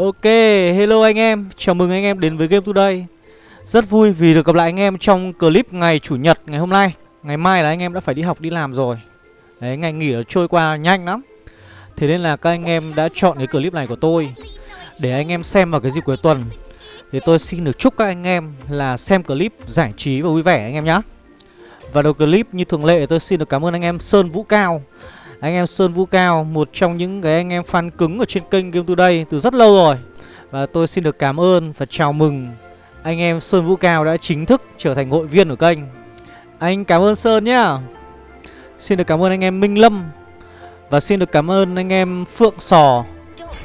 Ok, hello anh em, chào mừng anh em đến với Game Today. Rất vui vì được gặp lại anh em trong clip ngày Chủ nhật ngày hôm nay. Ngày mai là anh em đã phải đi học đi làm rồi. Đấy, ngày nghỉ nó trôi qua nhanh lắm. Thế nên là các anh em đã chọn cái clip này của tôi Để anh em xem vào cái dịp cuối tuần. Thì tôi xin được chúc các anh em là xem clip giải trí và vui vẻ anh em nhé Và đầu clip như thường lệ tôi xin được cảm ơn anh em Sơn Vũ Cao anh em Sơn Vũ Cao, một trong những cái anh em fan cứng ở trên kênh Game Today từ rất lâu rồi. Và tôi xin được cảm ơn và chào mừng anh em Sơn Vũ Cao đã chính thức trở thành hội viên của kênh. Anh cảm ơn Sơn nhá. Xin được cảm ơn anh em Minh Lâm. Và xin được cảm ơn anh em Phượng Sò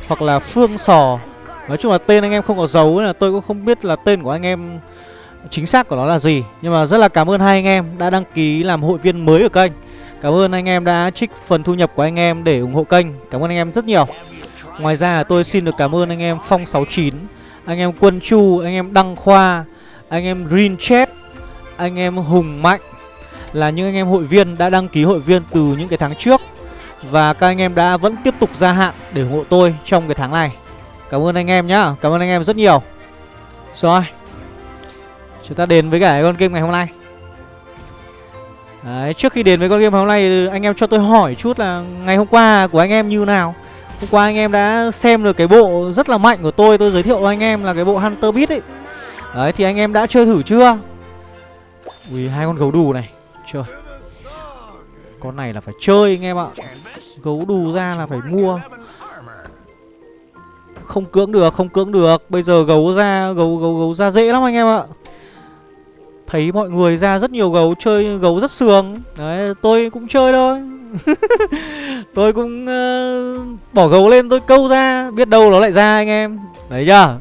Hoặc là Phương Sò. Nói chung là tên anh em không có dấu là tôi cũng không biết là tên của anh em chính xác của nó là gì. Nhưng mà rất là cảm ơn hai anh em đã đăng ký làm hội viên mới của kênh. Cảm ơn anh em đã trích phần thu nhập của anh em để ủng hộ kênh Cảm ơn anh em rất nhiều Ngoài ra tôi xin được cảm ơn anh em Phong69 Anh em Quân Chu, anh em Đăng Khoa Anh em Green Chat Anh em Hùng Mạnh Là những anh em hội viên đã đăng ký hội viên từ những cái tháng trước Và các anh em đã vẫn tiếp tục gia hạn để ủng hộ tôi trong cái tháng này Cảm ơn anh em nhá Cảm ơn anh em rất nhiều Rồi Chúng ta đến với cả con game ngày hôm nay Đấy, trước khi đến với con game hôm nay anh em cho tôi hỏi chút là ngày hôm qua của anh em như nào? Hôm qua anh em đã xem được cái bộ rất là mạnh của tôi Tôi giới thiệu với anh em là cái bộ Hunter Beat ấy. Đấy thì anh em đã chơi thử chưa? Ui hai con gấu đù này. Trời. Con này là phải chơi anh em ạ. Gấu đù ra là phải mua. Không cưỡng được không cưỡng được. Bây giờ gấu ra gấu gấu gấu ra dễ lắm anh em ạ. Thấy mọi người ra rất nhiều gấu chơi gấu rất sường Đấy tôi cũng chơi thôi. Tôi cũng uh, bỏ gấu lên tôi câu ra Biết đâu nó lại ra anh em. Đấy chưa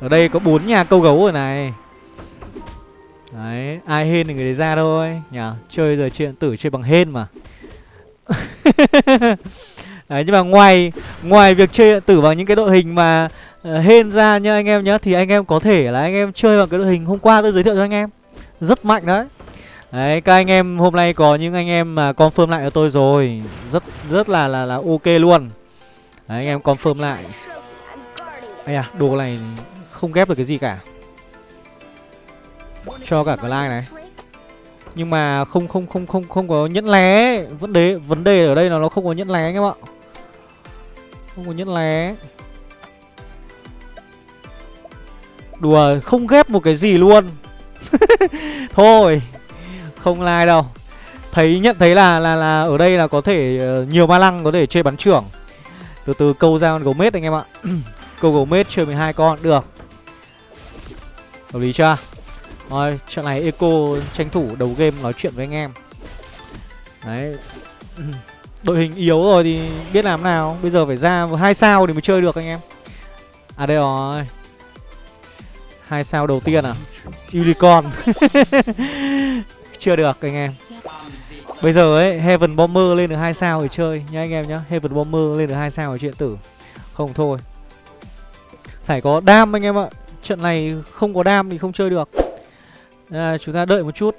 Ở đây có bốn nhà câu gấu rồi này. Đấy ai hên thì người đấy ra thôi. Nhờ Chơi giờ chuyện tử chơi bằng hên mà. Đấy nhưng mà ngoài ngoài việc chơi điện tử bằng những cái đội hình mà uh, hên ra nha anh em nhá Thì anh em có thể là anh em chơi bằng cái đội hình hôm qua tôi giới thiệu cho anh em rất mạnh đấy. Đấy, các anh em hôm nay có những anh em mà confirm lại cho tôi rồi Rất rất là là là ok luôn. Đấy, anh em confirm lại. Ây à, đồ này không ghép được cái gì cả. Cho cả cái like này. Nhưng mà không không không không không có nhẫn lé. Vấn đề vấn đề ở đây là nó không có nhẫn lé anh em ạ. Không có nhẫn lé. Đùa, không ghép một cái gì luôn. Thôi Không like đâu. Thấy nhận thấy là là là ở đây là có thể uh, nhiều ma lăng có thể chơi bắn trưởng. Từ từ câu ra con gấu mết anh em ạ. Câu gấu mết chơi 12 con được. Hợp lý chưa? Rồi trận này Eco tranh thủ đầu game nói chuyện với anh em. Đấy. Đội hình yếu rồi thì biết làm nào. Bây giờ phải ra hai sao thì mới chơi được anh em. À đây rồi. Hai sao đầu tiên à? Unicorn. Chưa được anh em. Bây giờ ấy Heaven Bomber lên được hai sao để chơi nha anh em nhá. Heaven Bomber lên được hai sao ở chuyện tử. Không thôi. Phải có đam anh em ạ. Trận này không có đam thì không chơi được. À, Chúng ta đợi một chút.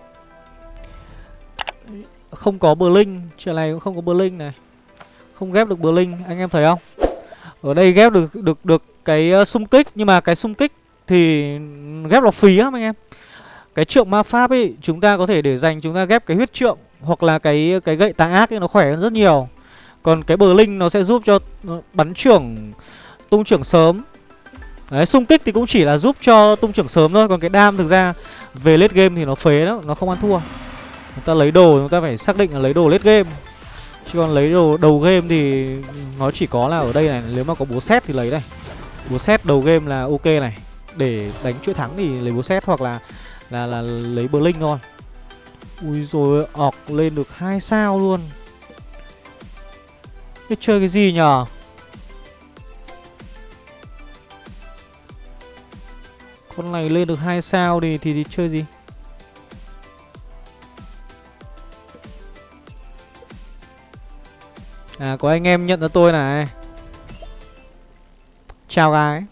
Không có Blink Trận này cũng không có Blink này. Không ghép được Blink Anh em thấy không? Ở đây ghép được được được cái ờ, xung kích. Nhưng mà cái xung kích thì ghép là phí lắm anh em. Cái trượng ma pháp ấy, chúng ta có thể để dành chúng ta ghép cái huyết trượng hoặc là cái cái gậy tà ác ấy, nó khỏe hơn rất nhiều. Còn cái bờ linh nó sẽ giúp cho bắn trưởng, tung trưởng sớm. Đấy, xung kích thì cũng chỉ là giúp cho tung trưởng sớm thôi, còn cái đam thực ra về late game thì nó phế đó nó không ăn thua. Chúng ta lấy đồ, chúng ta phải xác định là lấy đồ late game. Chứ còn lấy đồ đầu game thì nó chỉ có là ở đây này, nếu mà có búa xét thì lấy đây. Búa xét đầu game là ok này để đánh chuỗi thắng thì lấy bố xét hoặc là là là lấy bờ linh thôi. Ui rồi ọc lên được hai sao luôn. Thế chơi cái gì nhở Con này lên được hai sao thì, thì thì chơi gì? À có anh em nhận ra tôi này. Chào gái.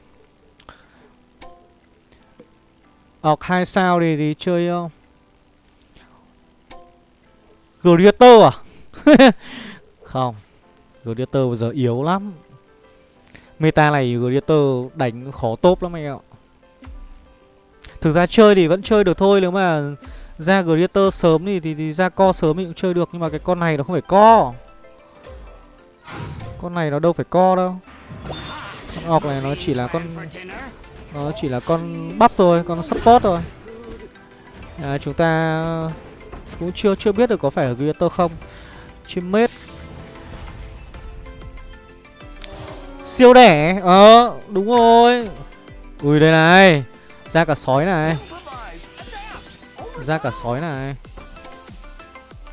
Ọc hai sao thì, thì chơi ờ, à? không? À? không Greater bây giờ yếu lắm Meta này Greater đánh khó top lắm anh em ạ Thực ra chơi thì vẫn chơi được thôi Nếu mà ra Greater sớm thì, thì, thì ra co sớm thì cũng chơi được Nhưng mà cái con này nó không phải co Con này nó đâu phải co đâu Con ọc này nó chỉ là con nó chỉ là con bắp thôi Con support thôi. À, Chúng ta cũng chưa chưa biết được có phải là Gladiator không. Chim mết. Siêu đẻ. Ờ đúng rồi. Ui đây này. Ra cả sói này. Ra cả sói này.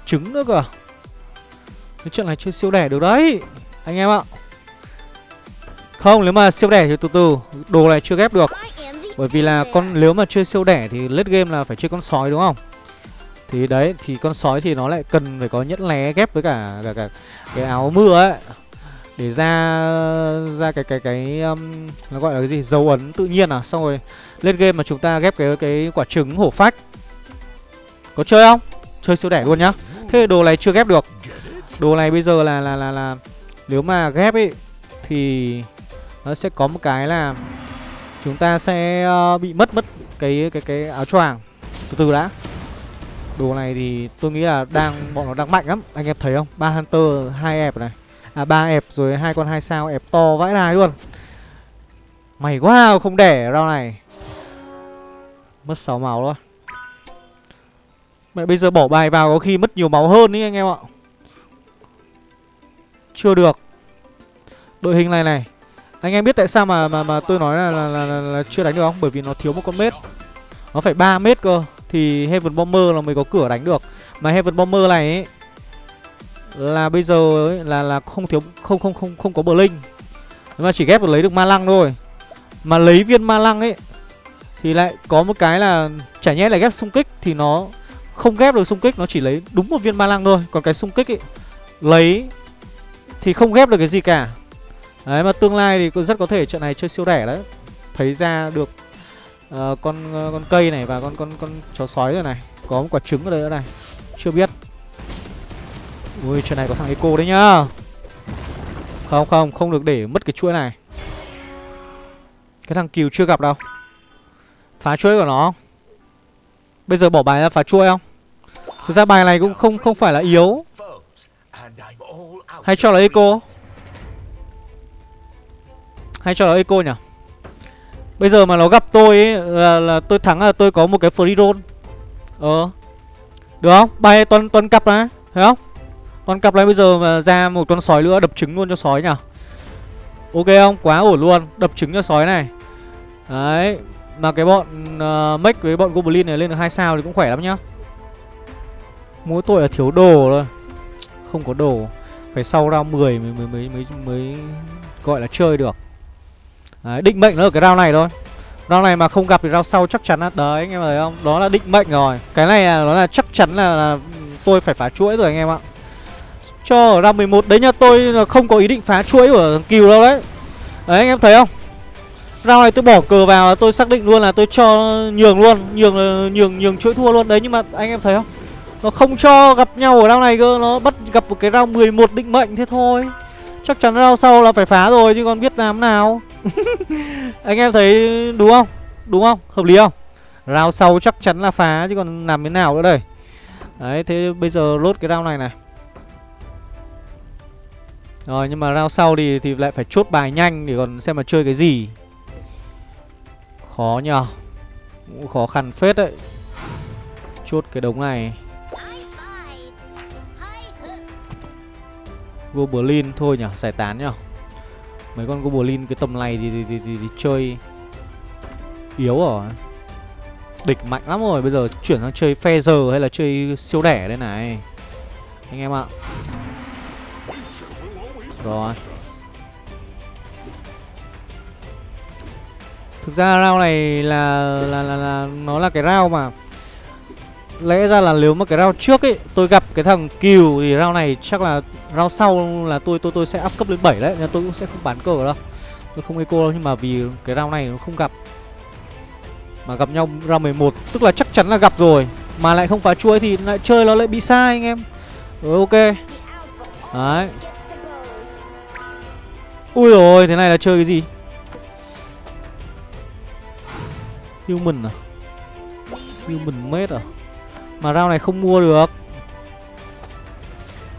Trứng nữa cơ à? Cái chuyện này chưa siêu đẻ được đấy Anh em ạ. Không nếu mà siêu đẻ thì từ từ Đồ này chưa ghép được. Bởi vì là con nếu mà chơi siêu đẻ thì late game là phải chơi con sói đúng không? Thì đấy thì con sói thì nó lại cần phải có nhẫn lé ghép với cả, cả, cả cái áo mưa ấy. Để ra ra cái cái cái um, nó gọi là cái gì? Dấu ấn tự nhiên à? Xong rồi lên game mà chúng ta ghép cái cái quả trứng hổ phách. Có chơi không? Chơi siêu đẻ luôn nhá. Thế đồ này chưa ghép được. Đồ này bây giờ là là là là nếu mà ghép ấy thì nó sẽ có một cái là chúng ta sẽ uh, bị mất mất cái cái cái áo choàng từ từ đã. Đồ này thì tôi nghĩ là đang bọn nó đang mạnh lắm. Anh em thấy không? Ba hunter hai ép này. À ba ép rồi hai con hai sao ép to vãi đài luôn. Mày quá không đẻ rau này. Mất 6 máu thôi Mẹ bây giờ bỏ bài vào có khi mất nhiều máu hơn ý anh em ạ. Chưa được. Đội hình này này. Anh em biết tại sao mà mà, mà tôi nói là, là, là, là, là chưa đánh được không? Bởi vì nó thiếu một con mết. Nó phải 3 mét cơ. Thì Heaven Bomber là mới có cửa đánh được. Mà Heaven Bomber này ấy là bây giờ ấy, là là không thiếu không không không không có bờ linh mà chỉ ghép được lấy được ma lăng thôi. Mà lấy viên ma lăng ấy thì lại có một cái là chả nhẽ là ghép xung kích thì nó không ghép được xung kích nó chỉ lấy đúng một viên ma lăng thôi. Còn cái xung kích ấy lấy thì không ghép được cái gì cả đấy mà tương lai thì rất có thể trận này chơi siêu đẻ đấy. Thấy ra được uh, con uh, con cây này và con con con chó sói rồi này. Có một quả trứng ở đây nữa này. Chưa biết. Ui chuyện này có thằng Eco đấy nhá. Không không không được để mất cái chuỗi này. Cái thằng Kiều chưa gặp đâu. Phá chuỗi của nó. Bây giờ bỏ bài ra phá chuỗi không? Thực ra bài này cũng không không phải là yếu. Hay cho là Eco hay cho là Eco nhỉ? Bây giờ mà nó gặp tôi ấy, là, là tôi thắng là tôi có một cái free roll. Ờ. Được không? Bay toàn, toàn cặp này Thấy không? Toàn cặp này bây giờ mà ra một con sói nữa đập trứng luôn cho sói nhỉ? Ok không? Quá ổn luôn. Đập trứng cho sói này. Đấy. Mà cái bọn uh, Mech với bọn Goblin này lên được hai sao thì cũng khỏe lắm nhá. Mỗi tội là thiếu đồ thôi. Không có đồ. Phải sau round 10 mới, mới, mới, mới, mới gọi là chơi được. Đấy, định mệnh nó ở cái round này thôi. Round này mà không gặp thì round sau chắc chắn là Đấy anh em thấy không? Đó là định mệnh rồi. Cái này là nó là chắc chắn là, là tôi phải phá chuỗi rồi anh em ạ. Cho ở round 11 Đấy nha tôi không có ý định phá chuỗi của thằng Kiều đâu đấy. Đấy anh em thấy không? Round này tôi bỏ cờ vào là tôi xác định luôn là tôi cho nhường luôn Nhường ờ, nhường nhường chuỗi thua luôn. Đấy nhưng mà anh em thấy không? Nó không cho gặp nhau ở round này cơ Nó bắt gặp một cái round 11 định mệnh thế thôi. Chắc chắn round sau là phải phá rồi Chứ còn biết làm nào. Anh em thấy đúng không? Đúng không? Hợp lý không? Rào sau chắc chắn là phá, chứ còn làm thế nào nữa đây? Đấy, thế bây giờ lốt cái round này này. Rồi, nhưng mà round sau thì thì lại phải chốt bài nhanh để còn xem mà chơi cái gì. Khó nhờ. Cũng khó khăn phết đấy. Chốt cái đống này. Goblin thôi nhở giải tán nhở Mấy con Goblin cái tầm này thì, thì, thì, thì, thì chơi Yếu rồi. Địch mạnh lắm rồi Bây giờ chuyển sang chơi phe giờ hay là chơi siêu đẻ đây này. Anh em ạ. Rồi. Thực ra round này là, là là là nó là cái round mà lẽ ra là nếu mà cái round trước ấy, tôi gặp cái thằng Kiều thì round này chắc là round sau là tôi tôi tôi sẽ up cấp lên 7 đấy, nên tôi cũng sẽ không bán cờ đâu. Tôi không eco đâu, nhưng mà vì cái round này nó không gặp mà gặp nhau round 11 tức là chắc chắn là gặp rồi mà lại không phá chuỗi thì lại chơi nó lại bị sai anh em. Rồi, ok. Đấy. Ui rồi, thế này là chơi cái gì Human à Human made à mà rau này không mua được.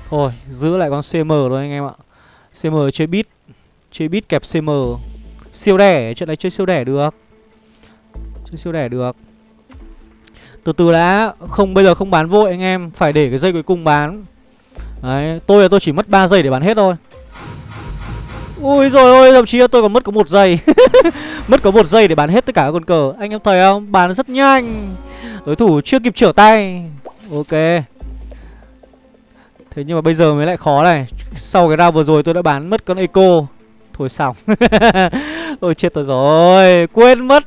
Thôi, giữ lại con CM thôi anh em ạ. CM chơi bit Chơi bit kẹp CM Siêu đẻ Chuyện này chơi siêu đẻ được. Chơi siêu đẻ được. Từ từ đã, Không, bây giờ không bán vội anh em, Phải để cái dây cuối cùng bán. Đấy, Tôi là tôi chỉ mất 3 giây để bán hết thôi. Ui rồi ôi thậm chí là tôi còn mất có một giây. Mất có một giây để bán hết tất cả các con cờ. Anh em thấy không? Bán rất nhanh. Đối thủ chưa kịp trở tay. Ok. Thế nhưng mà bây giờ mới lại khó này. Sau cái round vừa rồi tôi đã bán mất con Eco. Thôi xong. Ôi chết tôi rồi. Quên mất.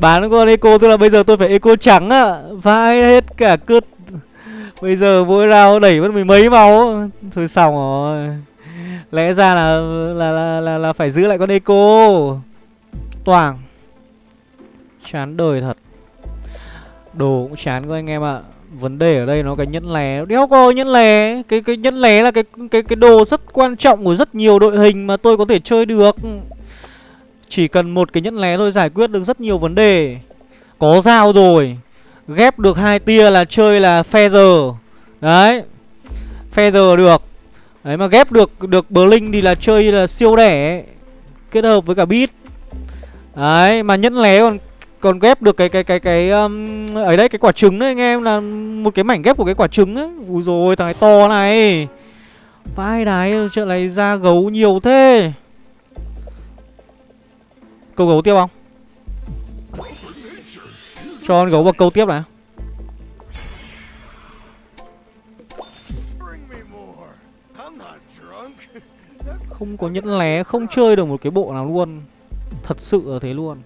Bán con Eco tức là bây giờ tôi phải Eco trắng ạ. À. Vãi hết cả cướp Bây giờ mỗi round đẩy mất mười mấy máu. Thôi xong rồi. Lẽ ra là là, là là là phải giữ lại con Eco. Toàng Chán đời thật. Đồ cũng chán quá anh em ạ. À. Vấn đề ở đây nó cái nhẫn lé. Đéo có nhẫn lé. Cái cái nhẫn lé là cái cái cái đồ rất quan trọng của rất nhiều đội hình mà tôi có thể chơi được. Chỉ cần một cái nhẫn lé thôi giải quyết được rất nhiều vấn đề. Có dao rồi. Ghép được hai tia là chơi là feather Đấy. Feather được. Đấy mà ghép được được Blink thì là chơi là siêu đẻ Kết hợp với cả beat. Đấy mà nhẫn lé còn còn ghép được cái cái cái cái um, ấy đấy cái quả trứng đấy anh em là một cái mảnh ghép của cái quả trứng ấy. Úi rồi thằng này to này. Vai đái chuyện này ra gấu nhiều thế. Câu gấu tiếp không? Cho con gấu vào câu tiếp này không có nhẫn lé không chơi được một cái bộ nào luôn. Thật sự là thế luôn.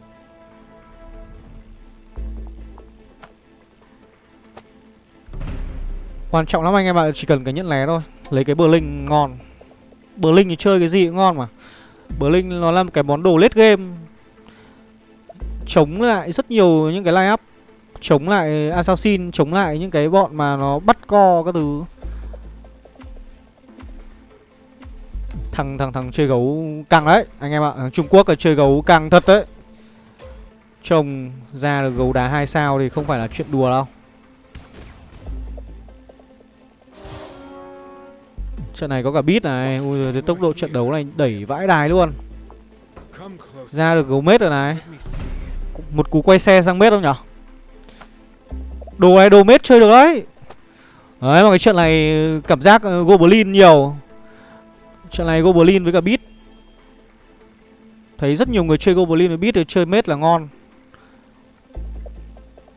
Quan trọng lắm anh em ạ, chỉ cần cái nhẫn lé thôi. Lấy cái bờ linh ngon. Bờ linh thì chơi cái gì cũng ngon mà. Bờ linh nó là một cái món đồ late game. Chống lại rất nhiều những cái line up. Chống lại assassin Chống lại những cái bọn mà nó bắt co các thứ. Thằng thằng thằng chơi gấu căng đấy Anh em ạ, thằng Trung Quốc là chơi gấu căng thật đấy. Trông ra được gấu đá hai sao thì không phải là chuyện đùa đâu. Trận này có cả bit này. Ui giời, tốc độ trận đấu này đẩy vãi đài luôn. Ra được gấu mết rồi này. Một cú quay xe sang mết không nhở? Đồ này đồ mết chơi được đấy. Đấy mà cái trận này cảm giác ờ, Goblin nhiều. Trận này Goblin với cả bit Thấy rất nhiều người chơi Goblin với bit thì chơi mết là ngon.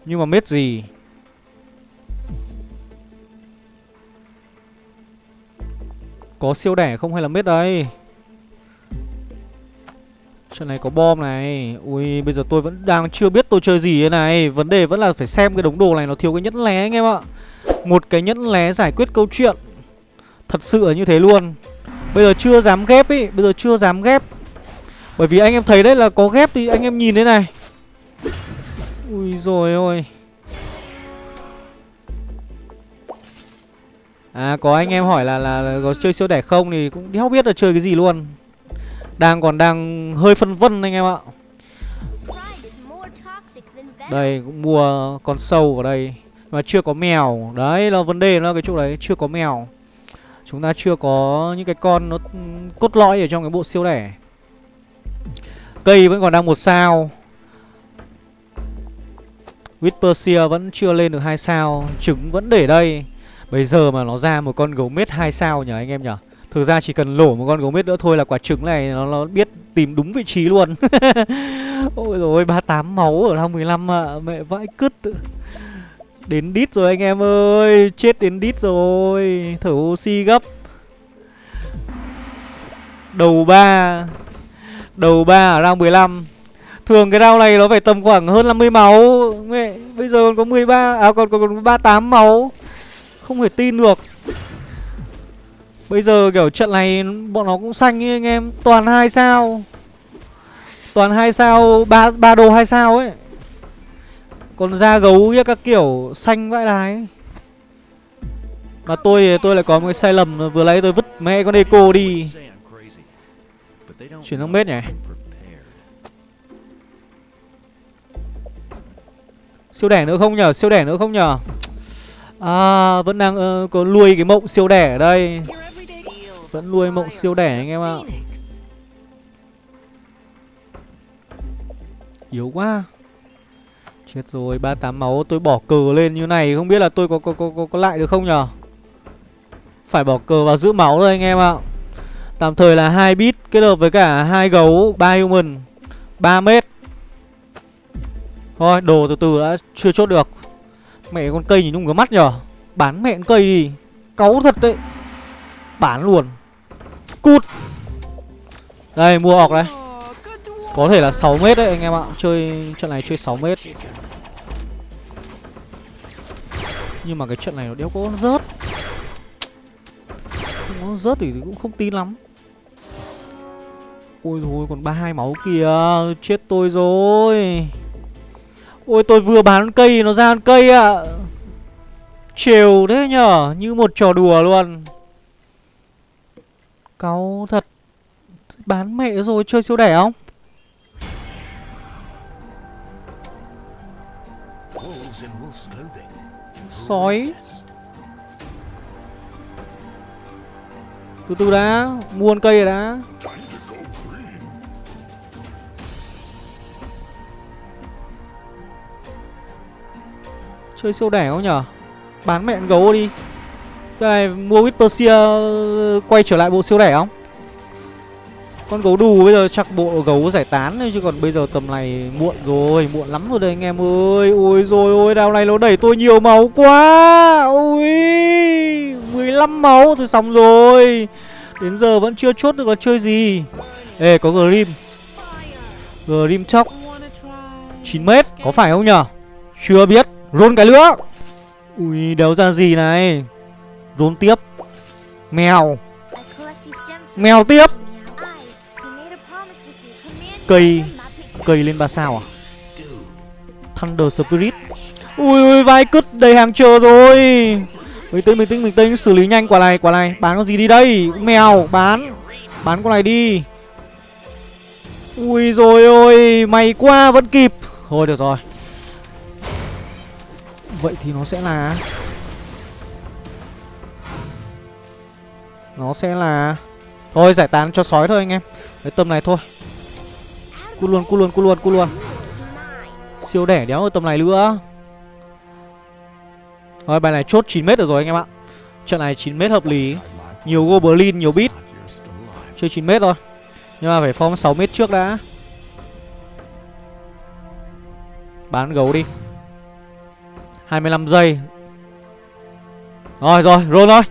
Nhưng mà mết gì? Có siêu đẻ không hay là mết đây? Trận này có bom này. Ui, bây giờ tôi vẫn đang chưa biết tôi chơi gì thế này. Vấn đề vẫn là phải xem cái đống đồ này nó thiếu cái nhẫn lé anh em ạ. Một cái nhẫn lé giải quyết câu chuyện. Thật sự là như thế luôn. Bây giờ chưa dám ghép ý Bây giờ chưa dám ghép. Bởi vì anh em thấy đấy là có ghép thì anh em nhìn thế này. Ui rồi ôi. À có anh em hỏi là, là là có chơi siêu đẻ không thì cũng đéo biết là chơi cái gì luôn. Đang còn đang hơi phân vân anh em ạ. Đây cũng mua con sâu ở đây. Mà chưa có mèo. Đấy là vấn đề nó cái chỗ đấy Chưa có mèo. Chúng ta chưa có những cái con nó cốt lõi ở trong cái bộ siêu lẻ. Cây vẫn còn đang một sao. Whisper vẫn chưa lên được hai sao. Trứng vẫn để đây. Bây giờ mà nó ra một con gấu mết hai sao nhỉ anh em nhỉ? Thực ra chỉ cần lổ một con gấu mết nữa thôi là quả trứng này nó, nó biết tìm đúng vị trí luôn. Ôi rồi 38 máu ở thang 15 ạ. À. Mẹ vãi cứt Đến đít rồi anh em ơi Chết đến đít rồi Thở oxy gấp. Đầu 3 Đầu 3 ở round 15 Thường cái round này nó phải tầm khoảng hơn 50 máu. Mẹ Bây giờ còn có 13 À còn còn, còn 38 máu. Không thể tin được. Bây giờ kiểu trận này bọn nó cũng xanh ấy anh em. Toàn hai sao. Toàn hai sao ba ba đồ hai sao ấy. Còn da gấu với các kiểu xanh vãi đái. Mà tôi tôi lại có một cái sai lầm Vừa lấy tôi vứt mẹ con Eco đi. Chuyển sang mết nhỉ? Siêu đẻ nữa không nhở Siêu đẻ nữa không nhở À vẫn đang uh, có nuôi cái mộng siêu đẻ ở đây. Vẫn nuôi mộng siêu đẻ anh em ạ. Yếu quá. Chết rồi 38 máu tôi bỏ cờ lên như này Không biết là tôi có có, có, có, có lại được không nhở? Phải bỏ cờ vào giữ máu thôi anh em ạ. Tạm thời là hai bit kết hợp với cả hai gấu ba human 3 mét Thôi đồ từ từ đã chưa chốt được. Mẹ con cây nhìn đúng ngứa mắt nhở? Bán mẹ con cây đi. Cáu thật đấy. Bán luôn. Cút. Đây mua ọc đấy Có thể là 6 mét đấy anh em ạ. Chơi trận này chơi 6 mét nhưng mà cái trận này nó đéo có rớt. Không có rớt thì cũng không tin lắm. Ôi thôi còn 32 máu kìa. Chết tôi rồi. Ôi, tôi vừa bán cây, nó ra con cây ạ. À. Trều thế nhở, Như một trò đùa luôn. Cáu thật. Bán mẹ rồi, chơi siêu đẻ không? Sói. Từ từ đã, Mua con cây rồi đã. Chơi siêu đẻ không nhở? Bán mẹ gấu đi. Cái này mua Whispersia Quay trở lại bộ siêu đẻ không? Con gấu đù bây giờ chắc bộ gấu giải tán thôi, Chứ còn bây giờ tầm này muộn rồi, Muộn lắm rồi đây, anh em ơi. Ôi rồi ôi, đào này nó đẩy tôi nhiều máu quá. Ôi 15 máu, thôi xong rồi. Đến giờ vẫn chưa chốt được là chơi gì. Ê, có Grim. Grim chóc. 9m có phải không nhở? Chưa biết. Rôn cái nữa Ui, đéo ra gì này? Rôn tiếp. Mèo. Mèo tiếp. Cây Cây lên ba sao à? Thunder Spirit. Ui ui vai cứt đầy hàng chờ rồi. Bình tĩnh bình tĩnh bình tĩnh xử lý nhanh, quả này quả này. Bán con gì đi đây? Mèo, bán. Bán con này đi. Ui rồi ôi Mày qua vẫn kịp. Thôi được rồi. Vậy thì nó sẽ là Nó sẽ là Thôi, giải tán cho sói thôi anh em. Cái tầm này thôi. Cút luôn, cút luôn, cút luôn, cút luôn. Siêu đẻ đéo ở tầm này nữa. Rồi bài này chốt 9m được rồi anh em ạ. Trận này 9m hợp lý. Nhiều Goblin, nhiều bit Chơi 9m rồi, Nhưng mà phải form 6m trước đã. Bán gấu đi. 25 giây. Rồi rồi roll thôi.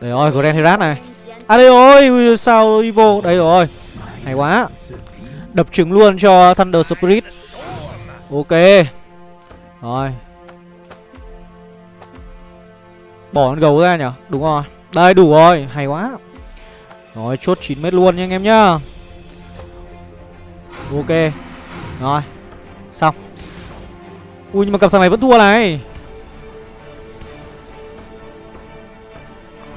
Đấy rồi Grand Herat này. À đây rồi sao Evo Đây rồi. Hay quá. Đập trứng luôn cho Thunder Spirit. Ok. Rồi. Bỏ con gấu ra nhở? Đúng rồi. Đây, đủ rồi. Hay quá. Rồi, chốt 9 mét luôn nha anh em nhá. Ok. Rồi. Xong. Ui, nhưng mà cặp thằng này vẫn thua này.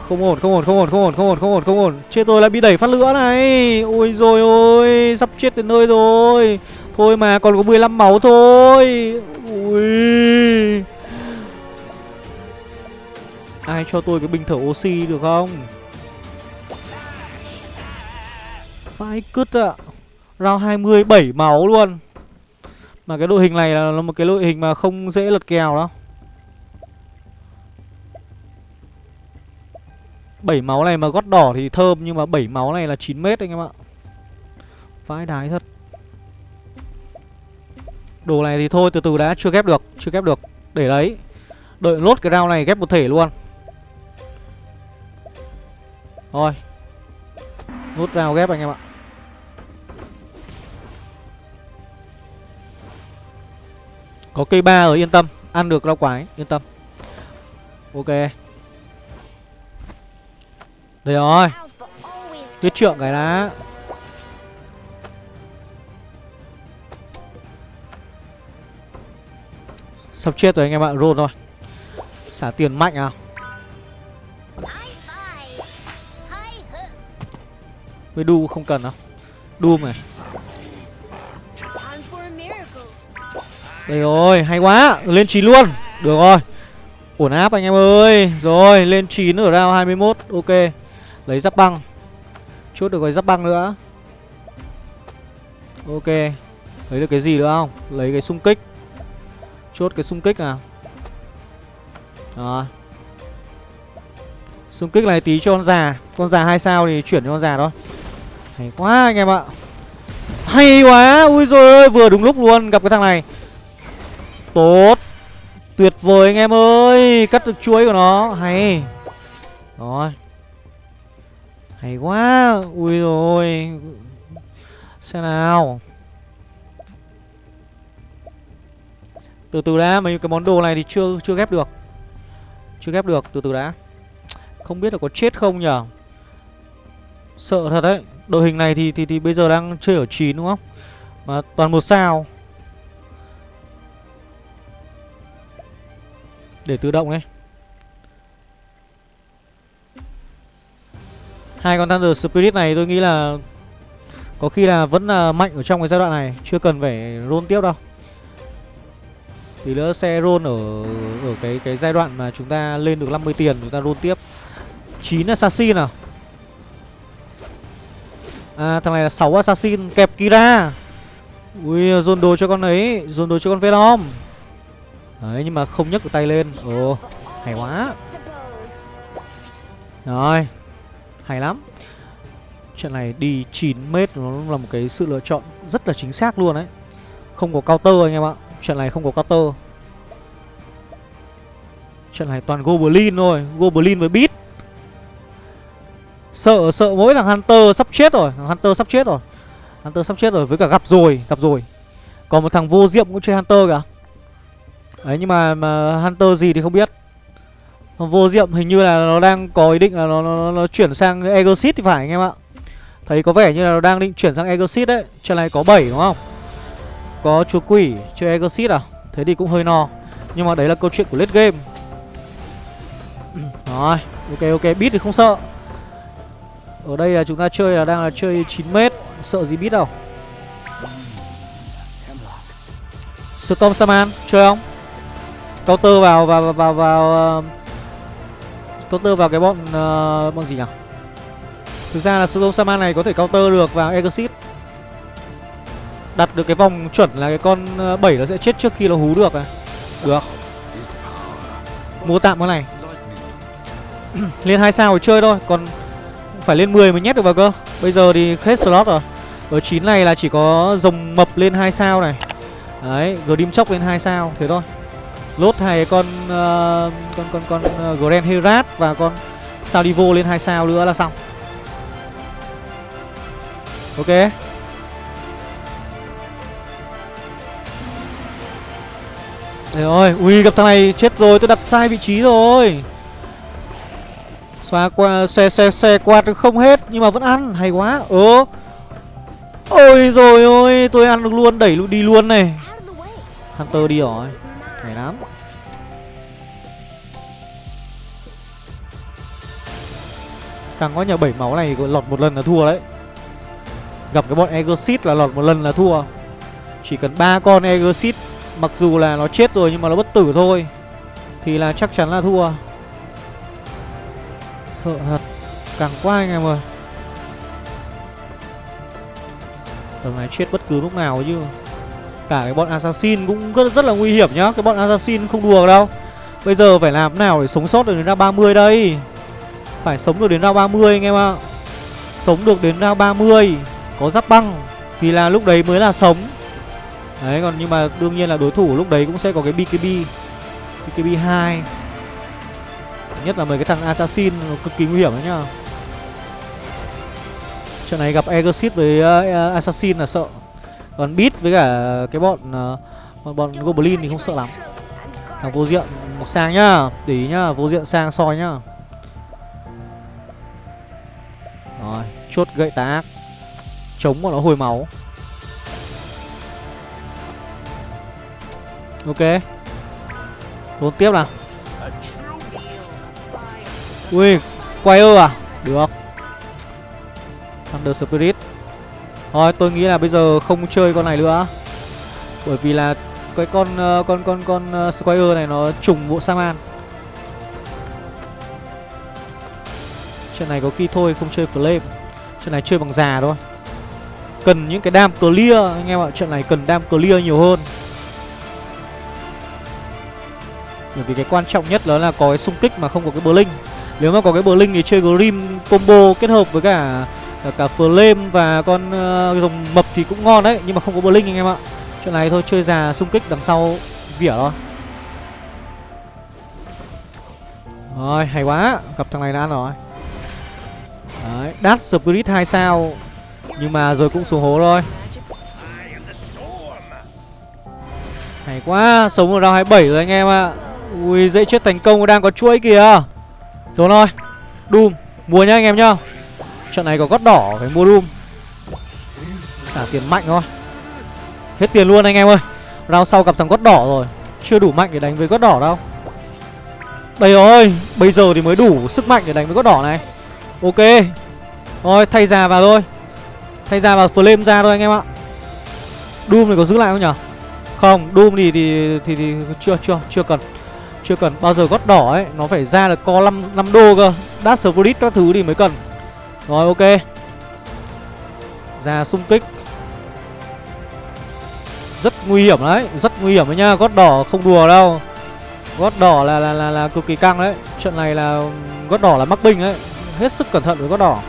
Không ổn, không ổn, không ổn, không ổn, không ổn, không ổn, không ổn. Chết tôi lại bị đẩy phát lửa này. Ôi rồi ôi Sắp chết đến nơi rồi. Thôi mà còn có 15 máu thôi. Ui. Ai cho tôi cái bình thở oxy được không? Phải cứt ạ. À. Round 20 7 máu luôn. Mà cái đội hình này là một cái đội hình mà không dễ lật kèo đâu. Bảy máu này mà gót đỏ thì thơm, Nhưng mà bảy máu này là 9 mét anh em ạ. Vãi đái thật. Đồ này thì thôi, từ từ đã, chưa ghép được, Chưa ghép được. Để đấy. Đợi lốt cái round này ghép một thể luôn. Thôi Nốt round ghép anh em ạ. Có cây ba ở yên tâm. Ăn được rau quả yên tâm. Ok. Đây rồi. Tuyết trượng cái đã. Sắp chết rồi anh em ạ Roll thôi. Xả tiền mạnh nào với đu không cần đâu đu này đây rồi hay quá. Lên 9 luôn. Được rồi. Ổn áp anh em ơi. Rồi lên 9 ở round 21 ok lấy giáp băng. Chốt được cái giáp băng nữa. Ok. Lấy được cái gì nữa không? Lấy cái xung kích. Chốt cái xung kích nào. Đó. Xung kích này tí cho con già. Con già hai sao thì chuyển cho con già thôi. Hay quá anh em ạ. Hay quá. Ui rồi ơi vừa đúng lúc luôn gặp cái thằng này. Tốt. Tuyệt vời anh em ơi. Cắt được chuối của nó. Hay. Rồi hay quá, ui rồi. Xem nào. Từ từ đã, mấy cái món đồ này thì chưa chưa ghép được. Chưa ghép được, từ từ đã. Không biết là có chết không nhở? Sợ thật đấy. Đội hình này thì thì thì bây giờ đang chơi ở 9 đúng không? Mà toàn một sao. Để tự động ấy hai con Thunder Spirit này tôi nghĩ là có khi là vẫn là mạnh ở trong cái giai đoạn này, chưa cần phải roll tiếp đâu. Thì nữa sẽ roll ở ở cái cái giai đoạn mà chúng ta lên được 50 tiền, chúng ta roll tiếp. 9 assassin nào? À thằng này là 6 assassin, kẹp Kira. Ui, dồn đồ cho con ấy, Dồn đồ cho con Venom Đấy, nhưng mà không nhấc được tay lên. Ồ, hay quá. Rồi. Hay lắm. Trận này đi 9 mét nó là một cái sự lựa chọn rất là chính xác luôn đấy Không có counter anh em ạ. Trận này không có counter. Trận này toàn Goblin thôi. Goblin với beat Sợ sợ mỗi thằng Hunter sắp chết rồi. Thằng Hunter sắp chết rồi. Hunter sắp chết rồi với cả gặp rồi Gặp rồi. Còn một thằng vô diệm cũng chơi Hunter cả, Đấy nhưng mà, mà Hunter gì thì không biết. Vô diệm hình như là nó đang có ý định là nó, nó, nó, chuyển sang Exit thì phải anh em ạ. Thấy có vẻ như là nó đang định chuyển sang Exit đấy. Trận này có 7 đúng không? Có chúa quỷ chơi Exit à? Thế thì cũng hơi no. Nhưng mà đấy là câu chuyện của late game. Rồi ok ok. Beat thì không sợ. Ở đây là chúng ta chơi là đang là chơi 9m Sợ gì Beat đâu? Storm Saman Chơi không? Counter vào vào vào vào, vào uh, Counter vào cái bọn uh, Bọn gì nhỉ? Thực ra là Storm Saman này có thể counter được vào Exit Đặt được cái vòng chuẩn là cái con ờ, 7 nó sẽ chết trước khi nó hú được à Được. Mua tạm cái này. Lên 2 sao rồi chơi thôi Còn phải lên 10 mới nhét được vào cơ. Bây giờ thì hết slot rồi. Ở 9 này là chỉ có rồng mập lên 2 sao này. Đấy, Grim chốc lên 2 sao Thế thôi. Lốt hai con uh, Con con con uh, Grand Herat Và con Salivo lên 2 sao nữa là xong Ok Trời rồi, ui gặp thằng này chết rồi, tôi đặt sai vị trí rồi Xoa qua xe xe xe quạt không hết nhưng mà vẫn ăn hay quá. Ơ. Ôi rồi ôi, tôi ăn được luôn, đẩy luôn đi luôn này. Hunter đi rồi. Hay lắm. Càng có nhà bảy máu này lọt một lần là thua đấy. Gặp cái bọn Egosit là lọt một lần là thua. Chỉ cần ba con Egosit mặc dù là nó chết rồi nhưng mà nó bất tử thôi, thì là chắc chắn là thua. Sợ thật Càng quá anh em ơi Tầm này chết bất cứ lúc nào chứ Cả cái bọn assassin cũng rất, rất là nguy hiểm nhá. Cái bọn assassin không đùa đâu. Bây giờ phải làm nào để sống sót được đến ra 30 đây? Phải sống được đến ra 30 anh em ạ. Sống được đến ra 30 Có giáp băng Thì là lúc đấy mới là sống. Đấy còn nhưng mà đương nhiên là đối thủ lúc đấy cũng sẽ có cái BKB BKB 2 Nhất là mấy cái thằng assassin nó cực kỳ nguy hiểm đấy nhá. Trận này gặp Exit với uh, assassin là sợ. Còn bit với cả cái bọn uh, bọn, Goblin thì không sợ lắm. Thằng vô diện sang nhá Để ý nhá, vô diện sang soi nhá. Rồi, chốt gậy tá ác. Chống bọn nó hồi máu. Ok. Đốn tiếp nào. Ui, Squire à? Được. Thunder Spirit. Thôi, tôi nghĩ là bây giờ không chơi con này nữa. Bởi vì là cái con ờ, con con con ờ, Squire này nó trùng bộ Saman Trận này có khi thôi, không chơi Flame. Trận này chơi bằng già thôi. Cần những cái đam clear, anh em ạ. Trận này cần đam clear nhiều hơn. Bởi vì cái quan trọng nhất đó là có cái xung kích mà không có cái Blink. Nếu mà có cái Blink thì chơi Grim combo kết hợp với cả cả, cả Flame và con ờ, uh, rồng mập thì cũng ngon đấy Nhưng mà không có Blink anh em ạ. Chuyện này thôi chơi già xung kích đằng sau vỉa thôi. Rồi hay quá Gặp thằng này đã ăn rồi. Đấy Dash Spirit 2 sao Nhưng mà rồi cũng xuống hố rồi Hay quá Sống ở round 27 rồi anh em ạ. Ui dễ chết thành công đang có chuỗi kìa. Đúng thôi. Doom Mua nhá anh em nhá. Trận này có gót đỏ phải mua Doom Xả tiền mạnh thôi Hết tiền luôn anh em ơi. Round sau gặp thằng gót đỏ rồi. Chưa đủ mạnh để đánh với gót đỏ đâu. Đây rồi Bây giờ thì mới đủ sức mạnh để đánh với gót đỏ này. Ok. Thôi thay già vào thôi. Thay già vào flame ra thôi anh em ạ. Doom này có giữ lại không nhở? Không Doom thì thì thì, thì chưa chưa chưa cần. Chưa cần. Bao giờ gót đỏ ấy nó phải ra được co 5 năm đô cơ. Dash Spirit các thứ thì mới cần. Rồi ok. Ra xung kích. Rất nguy hiểm đấy Rất nguy hiểm đấy nhá Gót đỏ không đùa đâu. Gót đỏ là là, là là cực kỳ căng đấy. Trận này là um, gót đỏ là mắc binh đấy. Hết sức cẩn thận với gót đỏ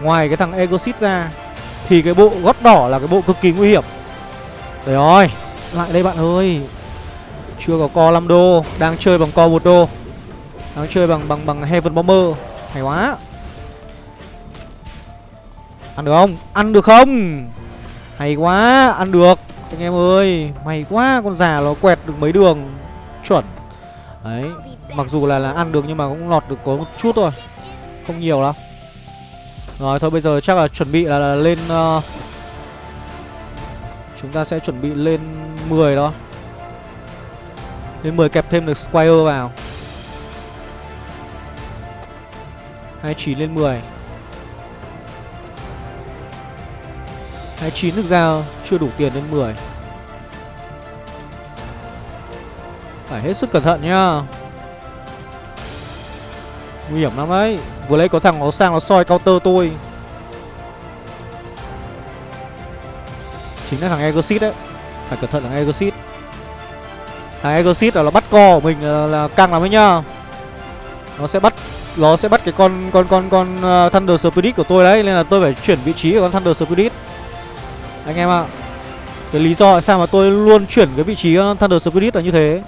Ngoài cái thằng Egosit ra Thì cái bộ gót đỏ là cái bộ cực kỳ nguy hiểm. Đấy rồi Lại đây bạn ơi. Chưa có co 5 đô Đang chơi bằng co 1 đô. Đang chơi bằng bằng bằng Heaven Bomber. Hay quá. Ăn được không? Ăn được không? Hay quá Ăn được. Anh em ơi May quá Con già nó quẹt được mấy đường. Chuẩn. Đấy Mặc dù là là ăn được nhưng mà cũng lọt được có một chút thôi. Không nhiều đâu. Rồi thôi bây giờ chắc là chuẩn bị là, là lên uh, Chúng ta sẽ chuẩn bị lên 10 đó. Lên 10 kẹp thêm được Squire vào. 29 lên 10 29 thực ra chưa đủ tiền lên 10 Phải hết sức cẩn thận nhá. Nguy hiểm lắm đấy Vừa lấy có thằng nó sang nó soi counter tôi. Chính là thằng Egosit đấy. Phải cẩn thận thằng Egosit Thằng Egosit là nó bắt co của mình là, là căng lắm ấy nhá. Nó sẽ bắt Nó sẽ bắt cái con con con con uh, Thunder Spirit của tôi đấy. Nên là tôi phải chuyển vị trí của con Thunder Spirit. Anh em ạ. À. Cái lý do tại sao mà tôi luôn chuyển cái vị trí uh, Thunder Spirit là như thế?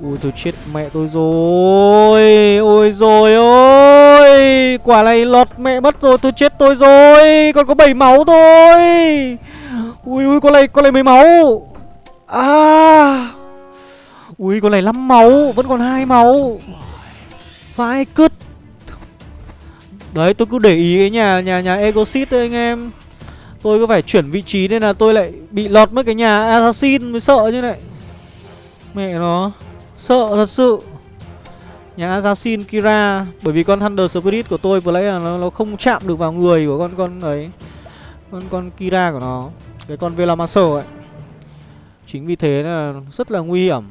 Ui, tôi chết mẹ tôi rồi. Ôi rồi ôi. Quả này lọt mẹ mất rồi, tôi chết tôi rồi. Còn có 7 máu thôi. Ui ui, con này con này mấy máu? À. Ui, con này 5 máu, Vẫn còn hai máu. Vãi cứt. Đấy, tôi cứ để ý cái nhà nhà nhà Egosit đấy, anh em. Tôi có phải chuyển vị trí nên là tôi lại bị lọt mất cái nhà Assassin mới sợ như này. Mẹ nó Sợ thật sự. Nhà Assassin Kira Bởi vì con Thunder Spirit của tôi vừa nãy là nó, nó không chạm được vào người của con con ấy Con con Kira của nó Cái con Velamaster ấy. Chính vì thế là rất là nguy hiểm.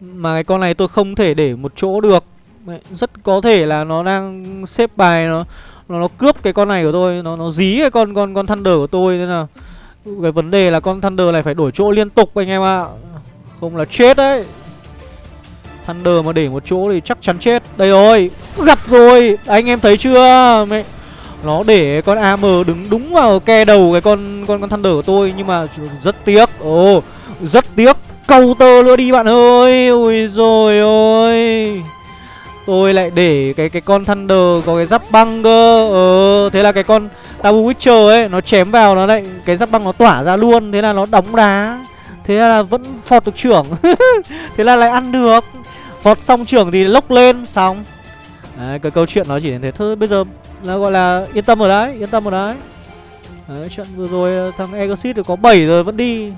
Mà cái con này tôi không thể để một chỗ được. Rất có thể là nó đang xếp bài nó nó, nó cướp cái con này của tôi Nó nó dí cái con con con Thunder của tôi Nên là cái vấn đề là con Thunder này phải đổi chỗ liên tục anh em ạ. À. Không là chết đấy. Thunder mà để một chỗ thì chắc chắn chết. Đây rồi Gặp rồi. Anh em thấy chưa? Mẹ Nó để con AM đứng đúng vào ke đầu cái con con con Thunder của tôi Nhưng mà rất tiếc. Ồ oh, Rất tiếc. Câu tơ nữa đi bạn ơi. Ui rồi ôi. Tôi lại để cái cái con Thunder có cái giáp băng cơ. Ờ Thế là cái con Tabu Witcher ấy Nó chém vào nó lại Cái giáp băng nó tỏa ra luôn Thế là nó đóng đá. Thế là vẫn phọt được trưởng. Thế là lại ăn được. Phọt xong trưởng thì lốc lên Xong. Đấy, cái câu chuyện nó chỉ đến thế thôi. Bây giờ là gọi là yên tâm rồi đấy Yên tâm rồi đấy. Đấy, trận vừa rồi ờ, thằng Exit có 7 rồi vẫn đi.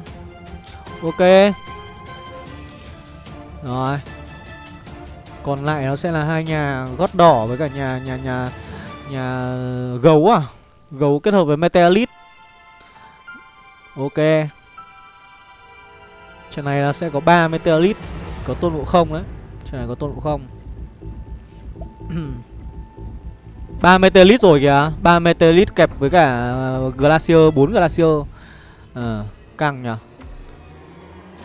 Ok. Rồi. Còn lại nó sẽ là hai nhà gót đỏ với cả nhà nhà nhà Nhà gấu à? Gấu kết hợp với Meteorit Ok. Trận này là sẽ có 3 Meteorit Có tôn ngộ không đấy. Trận này có tôn ngộ không. 3 Meteorit rồi kìa. 3 Meteorit kẹp với cả ờ, Glacier 4 Glacier. Ờ à, Căng nhỉ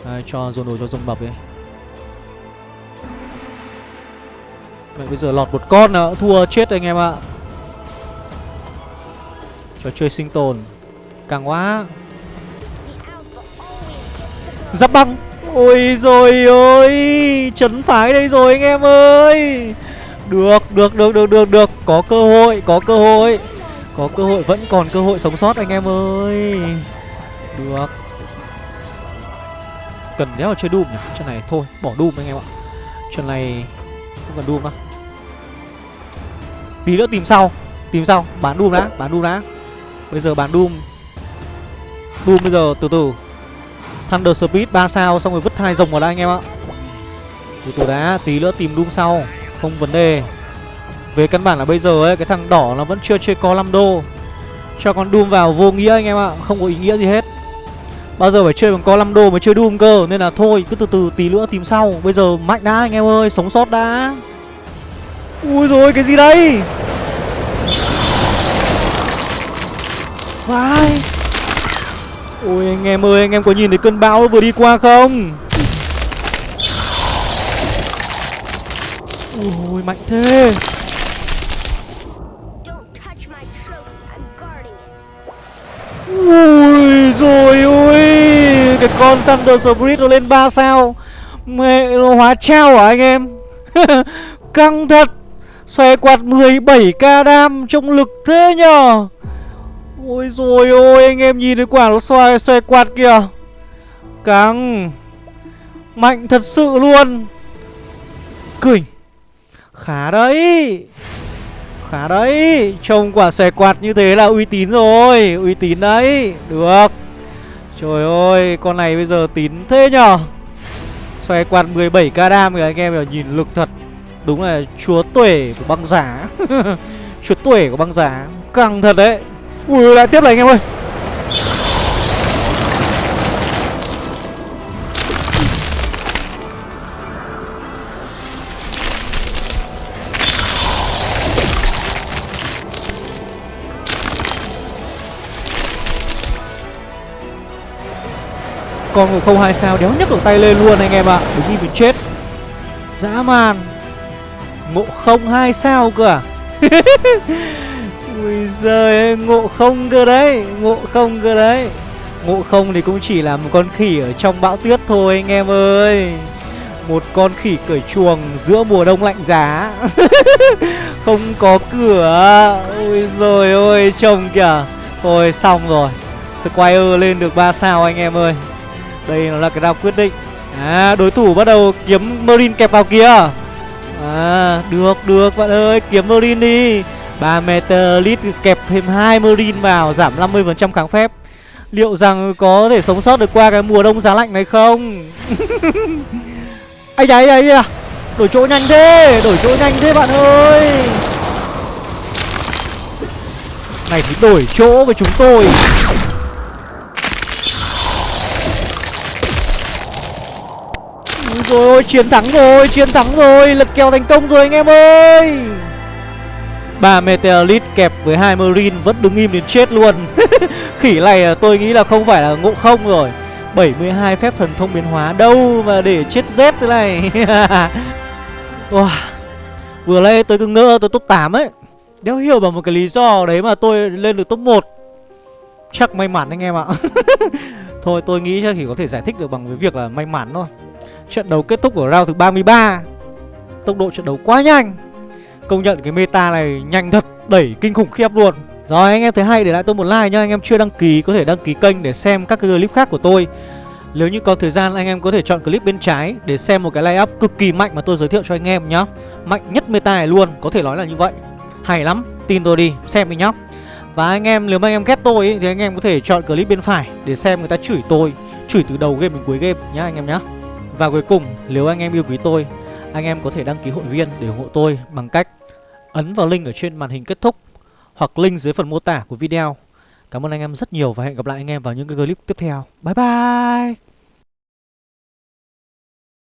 Đây, Cho dồn đồ cho rồng bập đi. Vậy bây giờ lọt một con nữa Thua chết anh em ạ. Trò chơi sinh tồn Càng quá. Giáp băng. Ôi rồi ôi Chấn phái đây rồi anh em ơi. Được được được được được được. Có cơ hội, có cơ hội. Có cơ hội, vẫn còn cơ hội sống sót anh em ơi. Được. Cần đéo là chơi Doom nhỉ? Trận này thôi, bỏ Doom anh em ạ. Trận này không cần Doom đâu. Tí nữa tìm sau Tìm sau bán Doom đã bán Doom đã Bây giờ bán Doom Doom bây giờ từ từ Thunder Speed 3 sao xong rồi vứt hai rồng vào đây anh em ạ. Từ từ đã, tí nữa tìm Doom sau, không vấn đề. Về căn bản là bây giờ ấy cái thằng đỏ nó vẫn chưa chơi co 5 đô. Cho con Doom vào vô nghĩa anh em ạ, không có ý nghĩa gì hết. Bao giờ phải chơi bằng co 5 đô mới chơi Doom cơ nên là thôi cứ từ từ tí nữa tìm sau. Bây giờ mạnh đã anh em ơi, sống sót đã. Ui rồi cái gì đây? Vai. Ôi anh em ơi, anh em có nhìn thấy cơn bão vừa đi qua không? Ôi mạnh thế. Ui rồi ôi, cái con Thunder Spirit nó lên 3 sao. Mẹ nó hóa trao hả anh em? Căng thật. Xòe quạt 17k đam trong lực thế nhờ. Ôi rồi ôi, anh em nhìn thấy quả nó xoay xoay quạt kìa. Căng. Mạnh thật sự luôn. Cười. Khá đấy. Khá đấy. Trông quả xòe quạt như thế là uy tín rồi. Uy tín đấy. Được. Trời ơi, Con này bây giờ tín thế nhở Xòe quạt 17k đam kìa, anh em nhìn lực thật. Đúng là chúa tuể của băng giá. Chúa tuể của băng giá. Căng thật đấy. Ui lại tiếp này anh em ơi. Con không hai sao đéo nhấc được tay lên luôn anh em ạ. Đứng đi mình chết. Dã man. Ngộ không hai sao cơ à? Ui giời ngộ không cơ đấy, Ngộ không cơ đấy. Ngộ không thì cũng chỉ là một con khỉ ở trong bão tuyết thôi anh em ơi. Một con khỉ cởi chuồng giữa mùa đông lạnh giá. Không có cửa. Ui rồi ôi trông kìa. Thôi, xong rồi. Squire lên được 3 sao anh em ơi. Đây nó là cái đao quyết định. À đối thủ bắt đầu kiếm Marine kẹp vào kia. À được được, bạn ơi, kiếm Marine đi. 3 meter kẹp thêm 2 Marine vào, giảm 50% kháng phép. Liệu rằng có thể sống sót được qua cái mùa đông giá lạnh này không? Ây da ây da. Đổi chỗ nhanh thế, Đổi chỗ nhanh thế bạn ơi. Này thì đổi chỗ với chúng tôi. Rồi ôi chiến thắng rồi, Chiến thắng rồi Lật kèo thành công rồi anh em ơi. Ba Meteorit kẹp với hai Marine vẫn đứng im đến chết luôn. Khỉ này à, tôi nghĩ là không phải là ngộ không rồi. 72 phép thần thông biến hóa đâu mà để chết rét thế này. Wow. Vừa nay tôi cứ ngỡ, tôi top 8 ấy. Đéo hiểu bằng một cái lý do đấy mà tôi lên được top 1 Chắc may mắn anh em ạ. Thôi, tôi nghĩ chắc chỉ có thể giải thích được bằng cái việc là may mắn thôi. Trận đấu kết thúc ở round thứ 33 Tốc độ trận đấu quá nhanh. Công nhận cái meta này nhanh thật Đẩy kinh khủng khiếp luôn. Rồi anh em thấy hay để lại tôi một like nha Anh em chưa đăng ký có thể đăng ký kênh để xem các cái clip khác của tôi. Nếu như có thời gian anh em có thể chọn clip bên trái Để xem một cái lay up cực kỳ mạnh mà tôi giới thiệu cho anh em nhá. Mạnh nhất meta này luôn Có thể nói là như vậy. Hay lắm Tin tôi đi Xem đi nhá. Và anh em nếu mà anh em ghét tôi ấy, Thì anh em có thể chọn clip bên phải Để xem người ta chửi tôi Chửi từ đầu game đến cuối game nhá anh em nhá. Và cuối cùng, nếu anh em yêu quý tôi, anh em có thể đăng ký hội viên để ủng hộ tôi bằng cách ấn vào link ở trên màn hình kết thúc hoặc link dưới phần mô tả của video. Cảm ơn anh em rất nhiều và hẹn gặp lại anh em vào những cái clip tiếp theo. Bye bye.